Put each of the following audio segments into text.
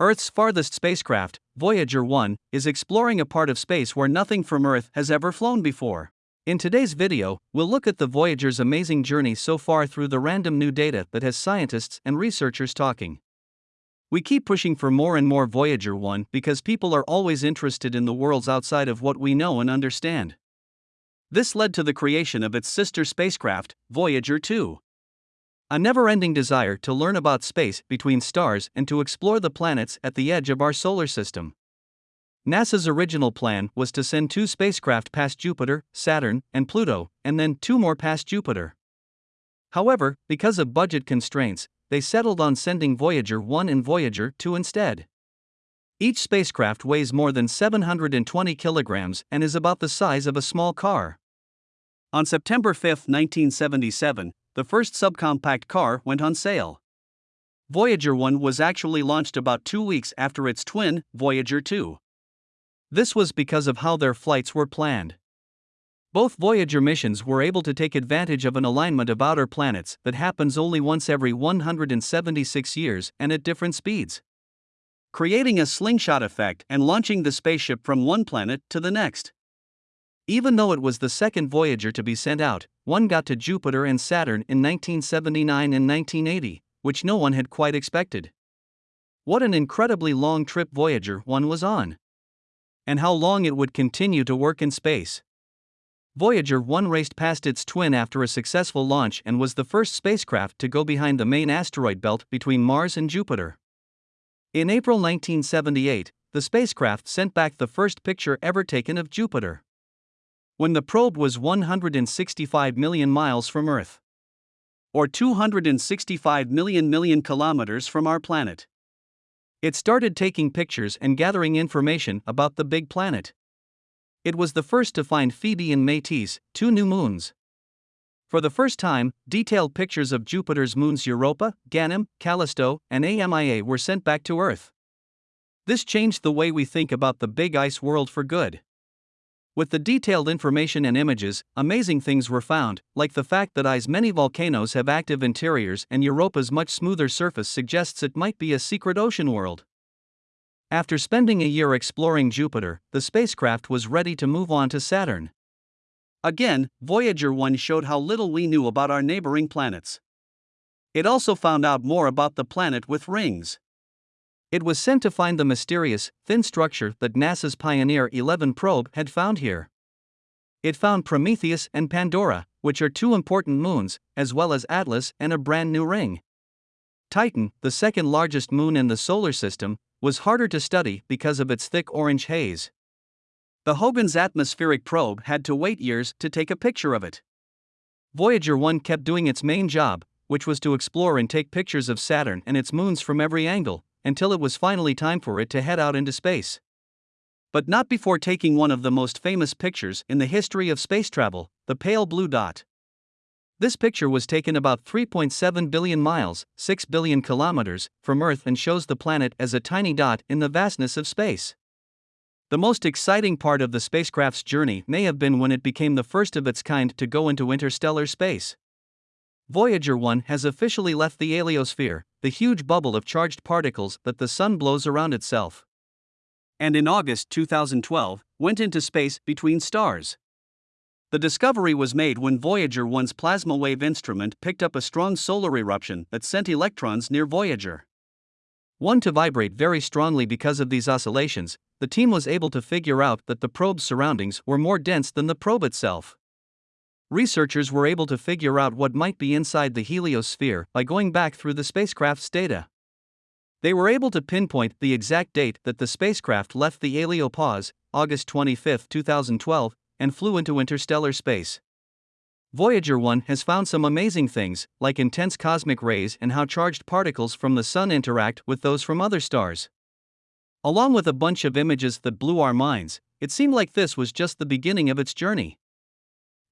Earth's farthest spacecraft, Voyager 1, is exploring a part of space where nothing from Earth has ever flown before. In today's video, we'll look at the Voyager's amazing journey so far through the random new data that has scientists and researchers talking. We keep pushing for more and more Voyager 1 because people are always interested in the worlds outside of what we know and understand. This led to the creation of its sister spacecraft, Voyager 2. A never ending desire to learn about space between stars and to explore the planets at the edge of our solar system. NASA's original plan was to send two spacecraft past Jupiter, Saturn, and Pluto, and then two more past Jupiter. However, because of budget constraints, they settled on sending Voyager 1 and Voyager 2 instead. Each spacecraft weighs more than 720 kilograms and is about the size of a small car. On September 5, 1977, the first subcompact car went on sale. Voyager 1 was actually launched about two weeks after its twin, Voyager 2. This was because of how their flights were planned. Both Voyager missions were able to take advantage of an alignment of outer planets that happens only once every 176 years and at different speeds. Creating a slingshot effect and launching the spaceship from one planet to the next. Even though it was the second Voyager to be sent out, one got to Jupiter and Saturn in 1979 and 1980, which no one had quite expected. What an incredibly long trip Voyager 1 was on! And how long it would continue to work in space. Voyager 1 raced past its twin after a successful launch and was the first spacecraft to go behind the main asteroid belt between Mars and Jupiter. In April 1978, the spacecraft sent back the first picture ever taken of Jupiter when the probe was 165 million miles from Earth. Or 265 million million kilometers from our planet. It started taking pictures and gathering information about the big planet. It was the first to find Thebe and Métis, two new moons. For the first time, detailed pictures of Jupiter's moons Europa, Ganem, Callisto, and AMIA were sent back to Earth. This changed the way we think about the big ice world for good. With the detailed information and images, amazing things were found, like the fact that Io's many volcanoes have active interiors and Europa's much smoother surface suggests it might be a secret ocean world. After spending a year exploring Jupiter, the spacecraft was ready to move on to Saturn. Again, Voyager 1 showed how little we knew about our neighboring planets. It also found out more about the planet with rings. It was sent to find the mysterious, thin structure that NASA's Pioneer 11 probe had found here. It found Prometheus and Pandora, which are two important moons, as well as Atlas and a brand new ring. Titan, the second largest moon in the solar system, was harder to study because of its thick orange haze. The Huygens atmospheric probe had to wait years to take a picture of it. Voyager 1 kept doing its main job, which was to explore and take pictures of Saturn and its moons from every angle, until it was finally time for it to head out into space. But not before taking one of the most famous pictures in the history of space travel, the pale blue dot. This picture was taken about 3.7 billion miles, 6 billion kilometers, from Earth and shows the planet as a tiny dot in the vastness of space. The most exciting part of the spacecraft's journey may have been when it became the first of its kind to go into interstellar space. Voyager 1 has officially left the heliosphere, the huge bubble of charged particles that the Sun blows around itself. And in August 2012, went into space between stars. The discovery was made when Voyager 1's plasma wave instrument picked up a strong solar eruption that sent electrons near Voyager. One to vibrate very strongly because of these oscillations, the team was able to figure out that the probe's surroundings were more dense than the probe itself researchers were able to figure out what might be inside the heliosphere by going back through the spacecraft's data. They were able to pinpoint the exact date that the spacecraft left the heliopause, August 25, 2012, and flew into interstellar space. Voyager 1 has found some amazing things, like intense cosmic rays and how charged particles from the Sun interact with those from other stars. Along with a bunch of images that blew our minds, it seemed like this was just the beginning of its journey.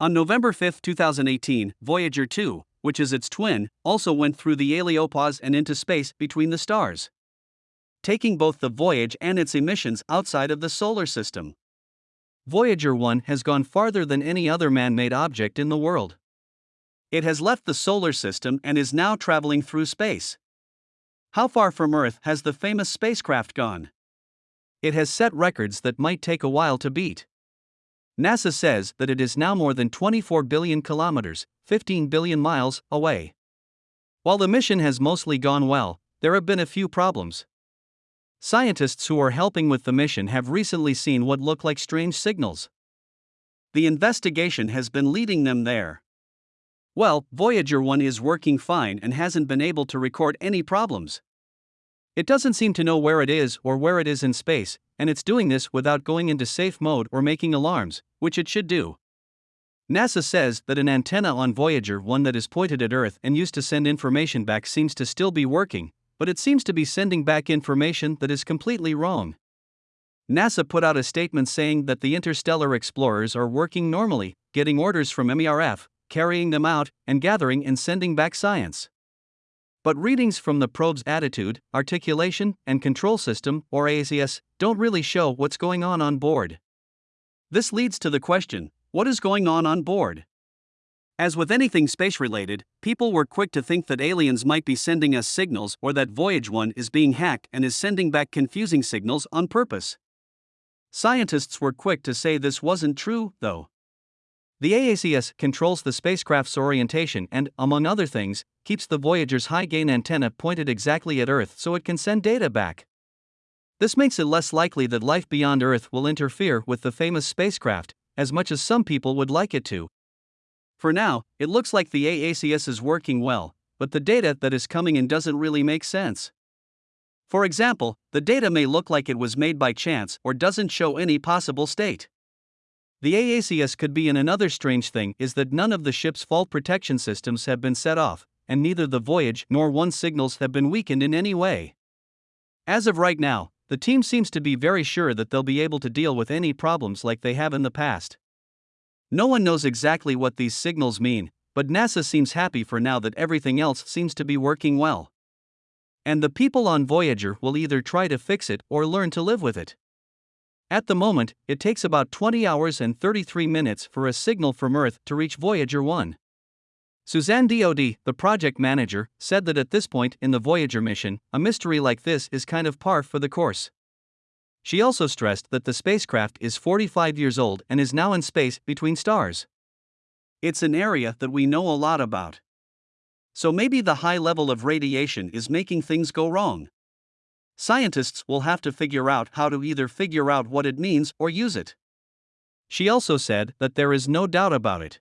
On November 5, 2018, Voyager 2, which is its twin, also went through the heliopause and into space between the stars, taking both the voyage and its emissions outside of the solar system. Voyager 1 has gone farther than any other man made object in the world. It has left the solar system and is now traveling through space. How far from Earth has the famous spacecraft gone? It has set records that might take a while to beat. NASA says that it is now more than 24 billion kilometers, 15 billion miles, away. While the mission has mostly gone well, there have been a few problems. Scientists who are helping with the mission have recently seen what look like strange signals. The investigation has been leading them there. Well, Voyager 1 is working fine and hasn't been able to record any problems. It doesn't seem to know where it is or where it is in space, and it's doing this without going into safe mode or making alarms, which it should do. NASA says that an antenna on Voyager 1 that is pointed at Earth and used to send information back seems to still be working, but it seems to be sending back information that is completely wrong. NASA put out a statement saying that the interstellar explorers are working normally, getting orders from MERF, carrying them out, and gathering and sending back science. But readings from the probe's attitude, articulation, and control system, or AACS, don't really show what's going on on board. This leads to the question what is going on on board? As with anything space related, people were quick to think that aliens might be sending us signals or that Voyager 1 is being hacked and is sending back confusing signals on purpose. Scientists were quick to say this wasn't true, though. The AACS controls the spacecraft's orientation and, among other things, keeps the Voyager's high gain antenna pointed exactly at Earth so it can send data back. This makes it less likely that life beyond Earth will interfere with the famous spacecraft, as much as some people would like it to. For now, it looks like the AACS is working well, but the data that is coming in doesn't really make sense. For example, the data may look like it was made by chance or doesn't show any possible state. The AACS could be in another strange thing is that none of the ship's fault protection systems have been set off, and neither the Voyage nor One signals have been weakened in any way. As of right now, the team seems to be very sure that they'll be able to deal with any problems like they have in the past. No one knows exactly what these signals mean, but NASA seems happy for now that everything else seems to be working well. And the people on Voyager will either try to fix it or learn to live with it. At the moment, it takes about 20 hours and 33 minutes for a signal from Earth to reach Voyager 1. Suzanne Dodd, the project manager, said that at this point in the Voyager mission, a mystery like this is kind of par for the course. She also stressed that the spacecraft is 45 years old and is now in space between stars. It's an area that we know a lot about. So maybe the high level of radiation is making things go wrong. Scientists will have to figure out how to either figure out what it means or use it. She also said that there is no doubt about it.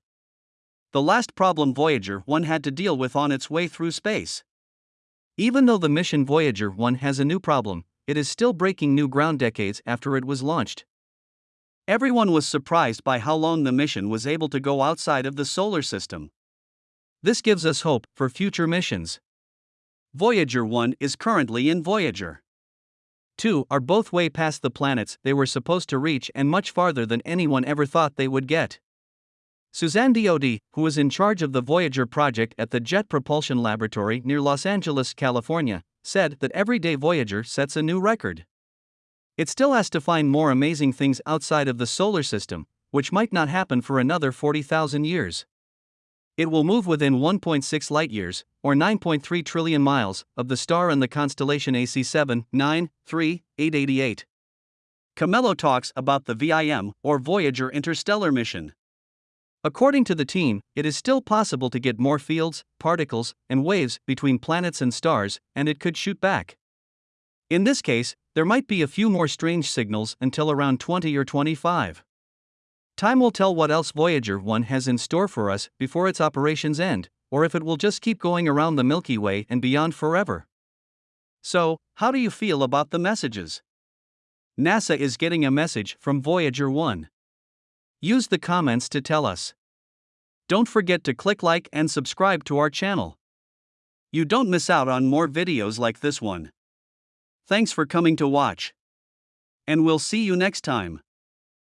The last problem Voyager 1 had to deal with on its way through space. Even though the mission Voyager 1 has a new problem, it is still breaking new ground decades after it was launched. Everyone was surprised by how long the mission was able to go outside of the solar system. This gives us hope for future missions. Voyager 1 is currently in Voyager. 2 are both way past the planets they were supposed to reach and much farther than anyone ever thought they would get. Suzanne Dodd, who is in charge of the Voyager project at the Jet Propulsion Laboratory near Los Angeles, California, said that every day Voyager sets a new record. It still has to find more amazing things outside of the solar system, which might not happen for another 40,000 years. It will move within 1.6 light years, or 9.3 trillion miles, of the star in the constellation AC7 9 3 888. Camello talks about the VIM, or Voyager Interstellar Mission. According to the team, it is still possible to get more fields, particles, and waves between planets and stars, and it could shoot back. In this case, there might be a few more strange signals until around 20 or 25. Time will tell what else Voyager 1 has in store for us before its operations end, or if it will just keep going around the Milky Way and beyond forever. So, how do you feel about the messages? NASA is getting a message from Voyager 1. Use the comments to tell us. Don't forget to click like and subscribe to our channel. You don't miss out on more videos like this one. Thanks for coming to watch. And we'll see you next time.